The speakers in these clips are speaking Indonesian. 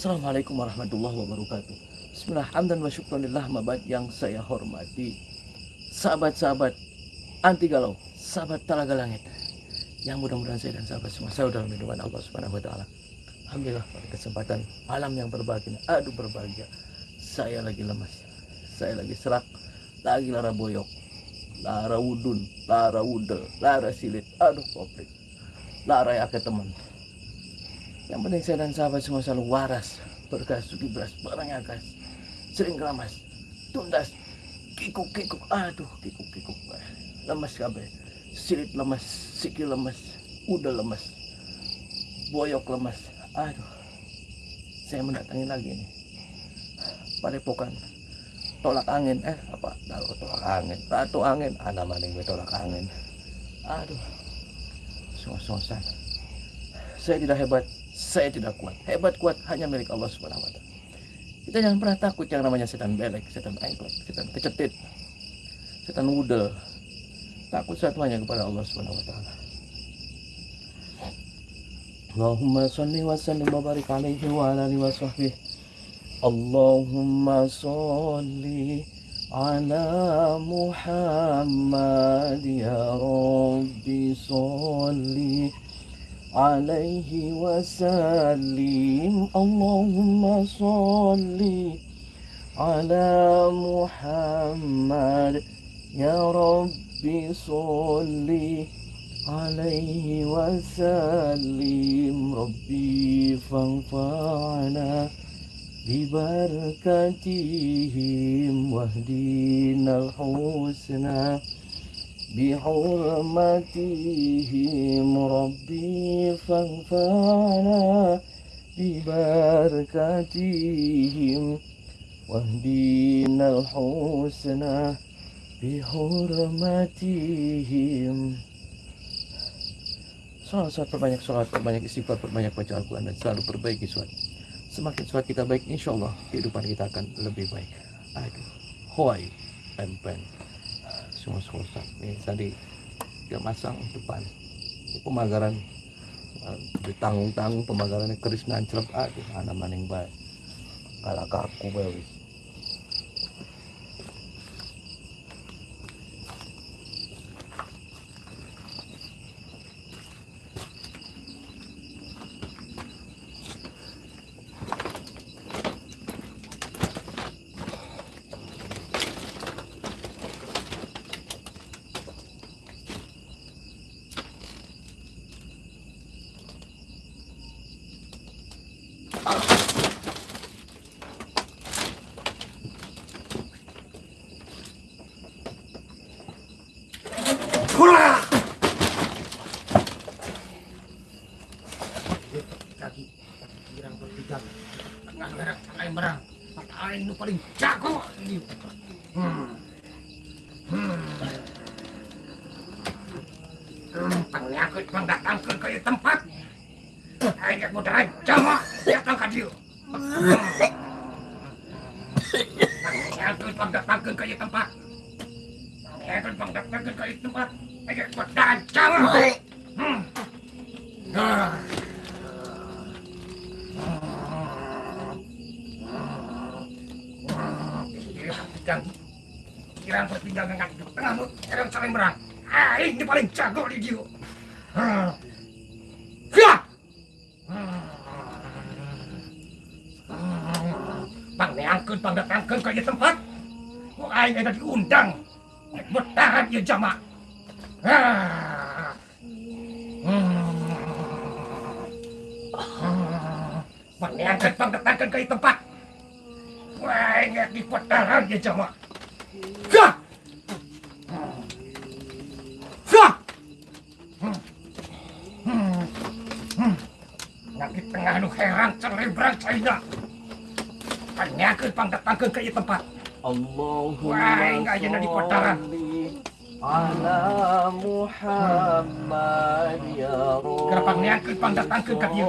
Assalamualaikum warahmatullahi wabarakatuh. Bismillah, hamdan wa syukranillah mabad yang saya hormati. Sahabat-sahabat anti galau, sahabat talaga langit. Yang mudah-mudahan saya dan sahabat semua saya dalam lindungan Allah Subhanahu wa taala. Alhamdulillah pada kesempatan malam yang berbahagia, aduh berbahagia. Saya lagi lemas, saya lagi serak, lagi lara boyok, lara wudun, lara wudel, lara silit, aduh komplit. Lara ya ke teman, yang penting saya dan sahabat semua selalu waras, berkas, suki beras, barangnya gas, sering keramas, tundas, kikuk kikuk, aduh kikuk kikuk, lemas kabeh, silit lemas, sikil lemas, udah lemas, boyok lemas, aduh, saya mendatangi lagi nih, padepokan, tolak angin, eh apa, kalau tolak angin, ratu angin, ada maning tolak angin, aduh, sos-sosan, saya tidak hebat, saya tidak kuat. Hebat kuat hanya milik Allah Subhanahu wa taala. Kita jangan pernah takut yang namanya setan belek, setan engklek, setan kecetit, setan wudel. Takut satu hanya kepada Allah Subhanahu wa taala. Allahumma salli wa sallim wa barik alaihi wa ala alihi wa sahbihi. Allahumma salli ala Muhammad ya Rabbi salli عليه وسلم. اللهم صل على محمد. يا رب صل عليه وسلم. ربي فانفعنا ببركتهم واهدنا الحسنى. بحرمتهم ربي فانفعنا ببركتهم واهدنا الحسنى بحرمتهم Salat, salat, perbanyak salat, perbanyak istighfar, perbanyak baca Al-Quran dan selalu perbaiki salat. Semakin salat kita baik, insya Allah kehidupan kita akan lebih baik. Aduh, hoi, pen-pen semua selesai ini tadi dia masang depan. Pemagaran eh, ditanggung-tanggung pemagarannya keris nancrep aduh anak maning baik. Kalah kaku baik kaki girang bertiga tengah merah tengah merah aing nu paling jago ini hmm. Hmm. Hmm, penyakit mendatangkan ke ieu tempat aing mudah jama datang ka dieu penyakit mendatangkan ke ieu tempat penyakit mendatangkan ke ieu tempat aing mudah jama Hmm. Ah. Kirang kirang bertinggal dengan di tengahmu, kirang saling berang. Ah, ini paling jago di dia. Ya! Bang neangkeun bang datangkeun ka ieu tempat. Ku aing ada diundang. Bertahan ieu jama. Ah. Bang neangkeun bang datangkeun ka ieu tempat. Ingat di petaran ya jama. Gah! Gah! Nyakit tengah nu heran celebrang caina. Tanyakeun pangdatangkeun ka ieu tempat. Allahumma Wah, enggak aja di sholli ala Muhammad ya Rabbi Kenapa niangkeun pangdatangkeun ka dieu?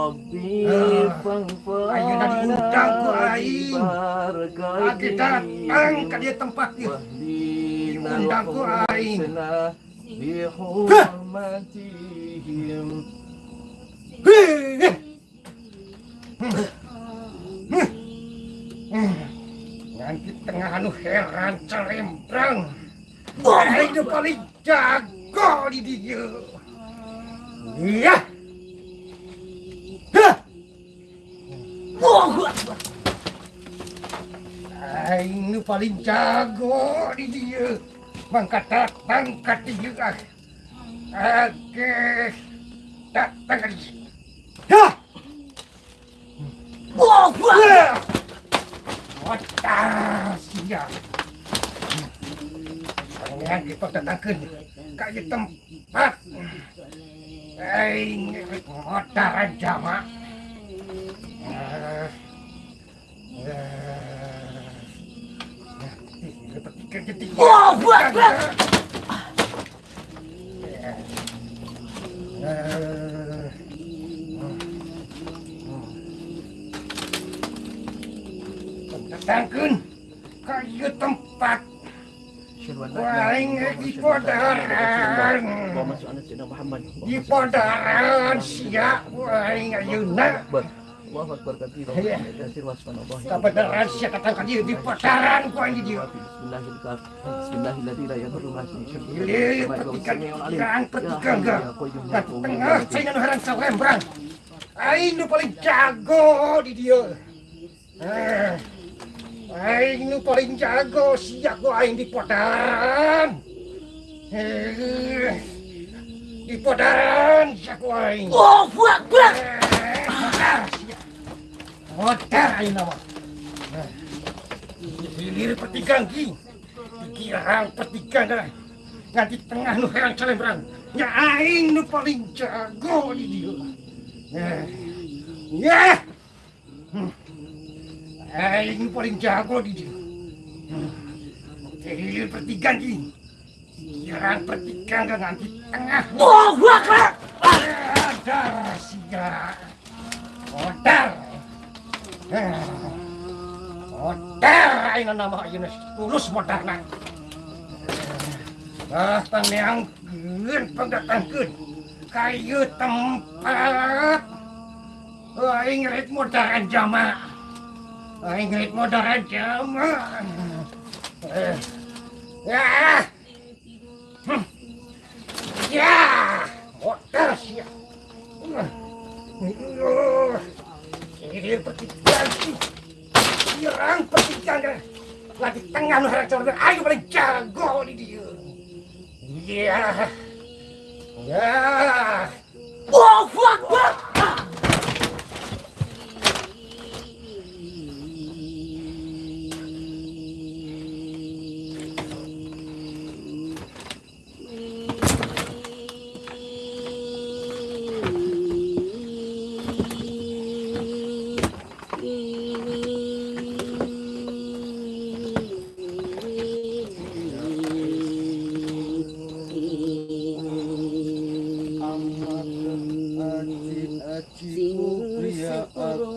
Ayo Ayunan hudang ku aing Lagi datang ke dia tempat dia Hudang Nanti tengah anu heran cerembrang Aing paling jago di dia Iya Nu paling jago di dia. Mangkat datang ke dia. Oke. Datang ke dia. Hah. Wah. Otak sia. Pangeran kita datangkan kayak tempat. Aing motor jama. Wah, buat Datangkan kayak tempat. Waing di podaran Muhammad. Di podaran siap. Waing ayeuna Allahu Akbar katsira Iya. kasir wasfanallah Kebenaran siap datangkan dia di podaran Ku ini dia Bismillahirrahmanirrahim Ini petikan petikan Dan tengah nu heran salembrang Aing nu paling jago di dia Eh, Aing nu paling jago siap ku aing di podaran Eh, Di podaran siap ku aing Oh, buak, buak. Modar aing nama Hilir petikan ki. Pikiran petikan dah Nanti tengah nu heran salembrang Ya aing nu paling jago di dia. Ya. Hmm. Aing paling jago di dia. Hmm. Hilir petikan ki. Pikiran petikan dah nanti tengah. Oh, buak, buak. Modar siap Modar Eh, Eh. Oh, Modar aina nama ayeuna tulus modarna. Ah, tangngeangkeun pangdatangkeun kayu tempat. Oh, Aing rit modaran jama. Oh, Aing rit modaran jama. Eh. Ya. Hmm. Ya.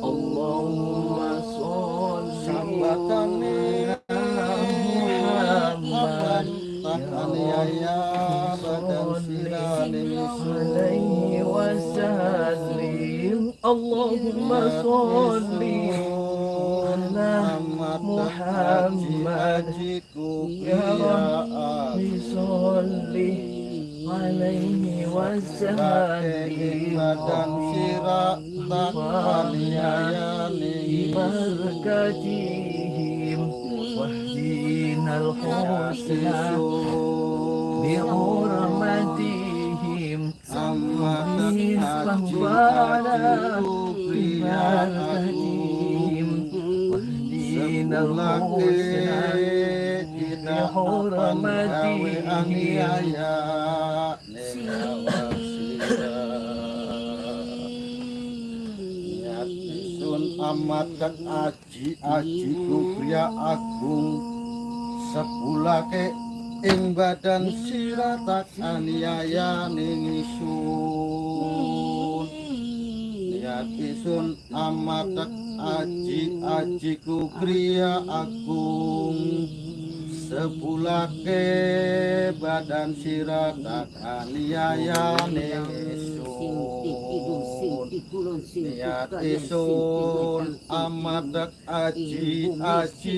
Allahumma sholli sambatani Muhammad. Ya Allahumma aniaya Sun amat dan aji aji pria agung Sepulake ing badan siratak aniaya ning isun Niat isun amat aji aji pria agung. Sepulake badan siratak aniaya ning isun Niat isun amat aji aji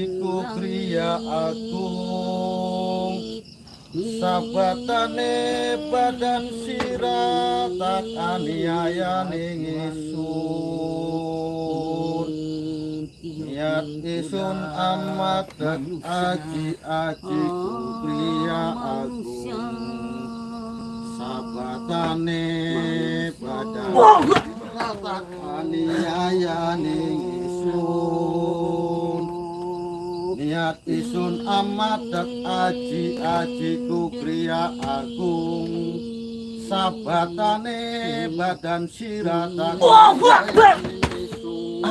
pria agung Sabatane badan siratak aniaya ning isun Niat isun amat aji aji pria agung. Sabatane badan siratak aniaya ning isun niat isun amadek aji ajiku kriya agung. Sabatane badan siratan. Wow, isun.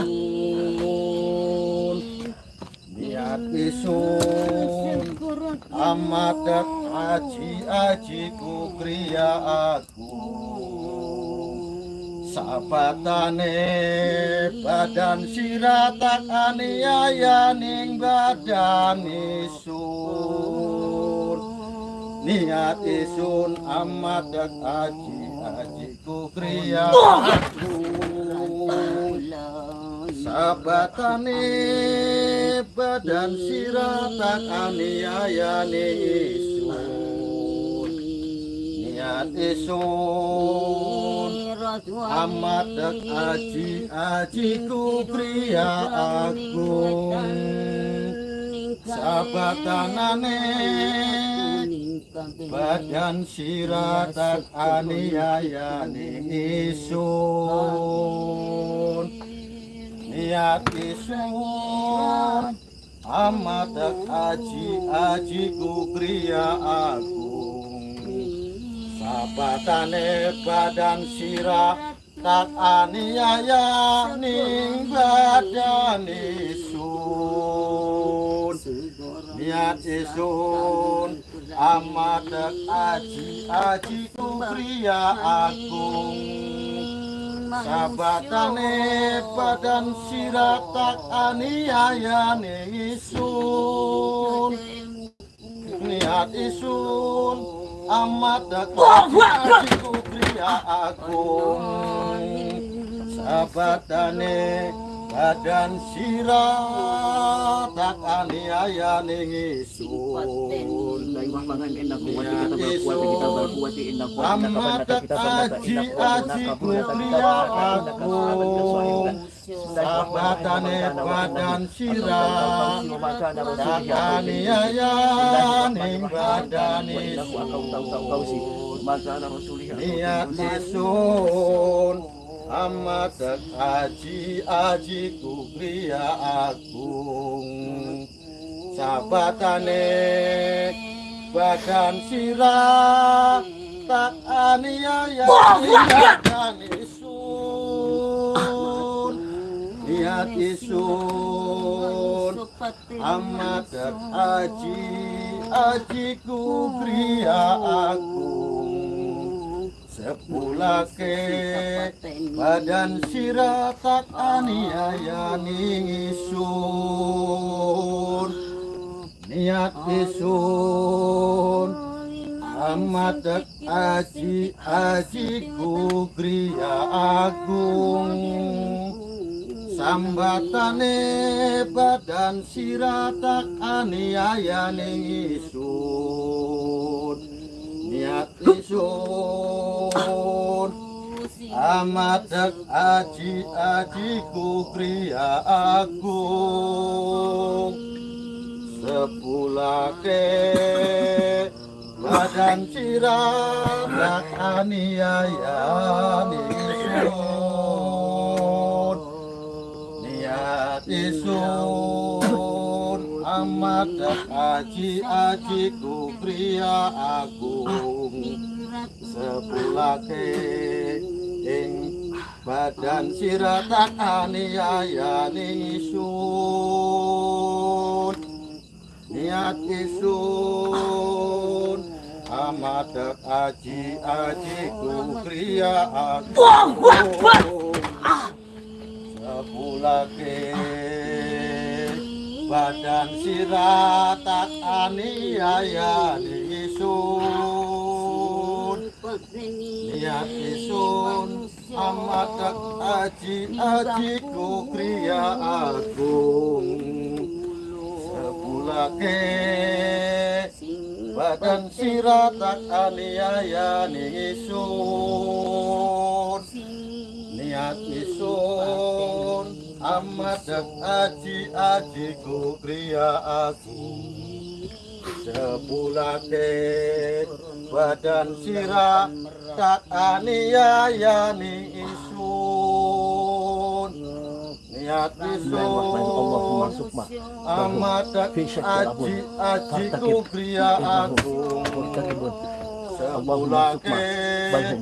Niat isun amadek aji ajiku kriya agung. Sabatane badan siratak aniaya ning badan isun Niat isun amat aji aji kukria Sabatane badan siratak aniaya ning isun Niat isun amat aji aji ku pria agung. Sabatanane badan siratak aniaya isun. Niat isun amat aji aji ku pria agung Sabatane badan sirah tak aniaya ning badan isun Niat isun amat aji aji ku pria agung. Sabatane badan sirah tak aniaya ning isun Niat isun amat dekat pria agung sabatane badan sirah tak aniaya ning isun. Amat aji aji pria agung sabatane badan sirah tak aniaya ning badan isun. Niat isun amat aji aji ku pria agung. Sabatane badan sirah tak aniaya badan isun. Niat isun. Amat aji aji ku pria agung sepulake badan sirah tak aniaya ning isun niat isun amat aji aji ku pria agung. Sambatane badan sirah tak aniaya ning isun niat isun amat aji aji ku pria agung. Sepulake badan siradak aniaya isun niat isun amat aji aji ku pria agung. Sepulake ing badan siradak aniaya isun niat isun amat aji aji ku pria agung. Sepulake badan sirat aniaya di isun. Niat isun amatak aji aji ku kriya agung. Sepulake badan sirat aniaya di isun. Niat isun amat aji aji ku pria agung sepulake badan sirah tak aniayani isun. Niat isun. amat aji aji ku pria agung Allahumma sukma. Balhum.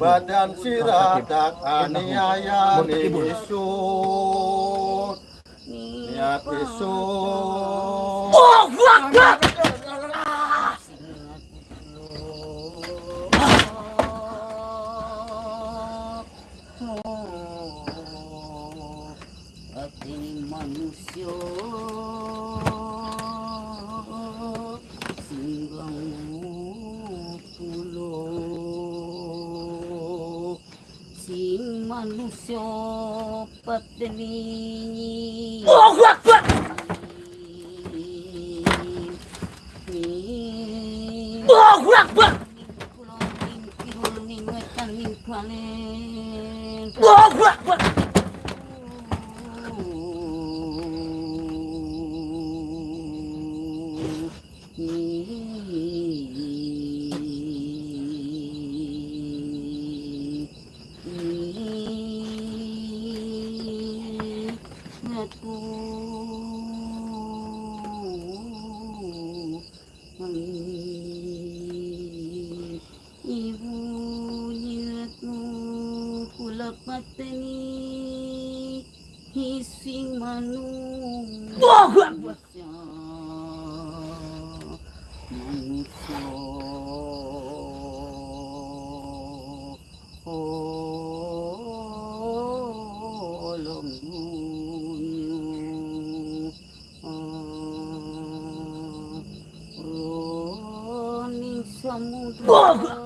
Badan sirah tak aniayani isun niat isun Ati the knee. Oh, 不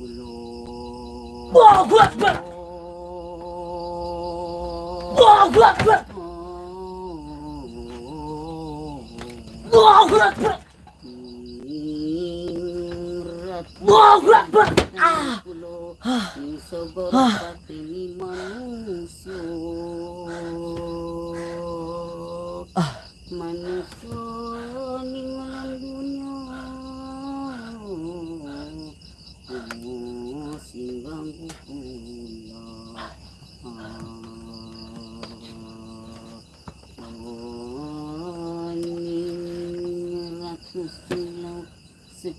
الله أكبر الله أكبر الله أكبر الله أكبر Ah. Ah. Ah.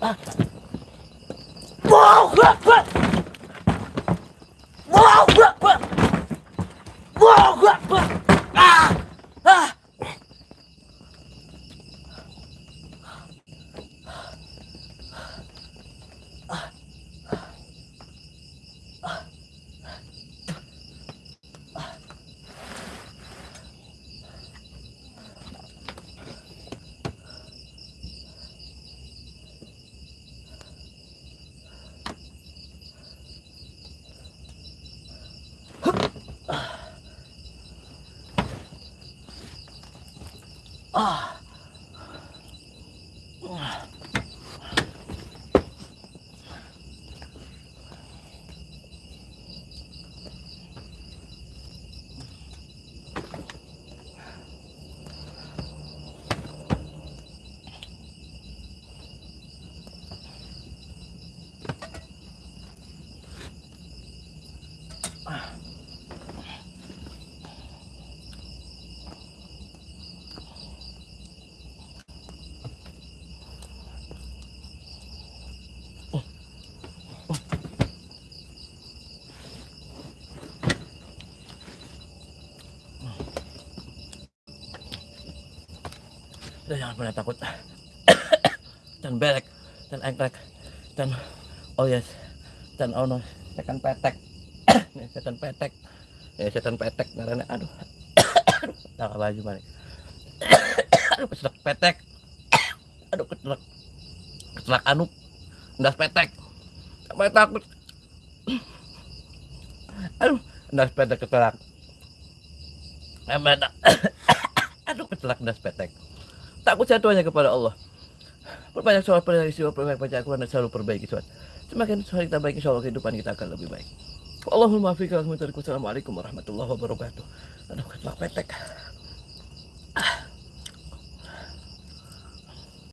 啊。不会不 jangan pernah takut. dan belek, dan engklek, dan oh yes, dan oh no, setan petek. Nih, setan petek. Ya setan petek karena aduh. tak baju balik. aduh, keselak petek. aduh, keselak. Keselak anu. Ndas petek. Sampai takut. aduh, ndas petek keselak. Sampai aduh, keselak ndas petek takut jatuh hanya kepada Allah. Perbanyak sholat perbanyak istighfar perbanyak baca Al-Quran dan selalu perbaiki sholat semakin sholat kita baik insya Allah kehidupan kita akan lebih baik. Allahumma fiqh Assalamualaikum warahmatullahi wabarakatuh. Aduh petek